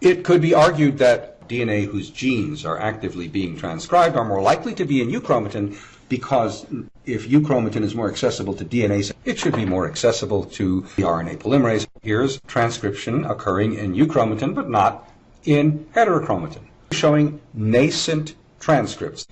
It could be argued that DNA whose genes are actively being transcribed are more likely to be in euchromatin because if euchromatin is more accessible to DNA, it should be more accessible to the RNA polymerase. Here's transcription occurring in euchromatin but not in heterochromatin, showing nascent transcripts.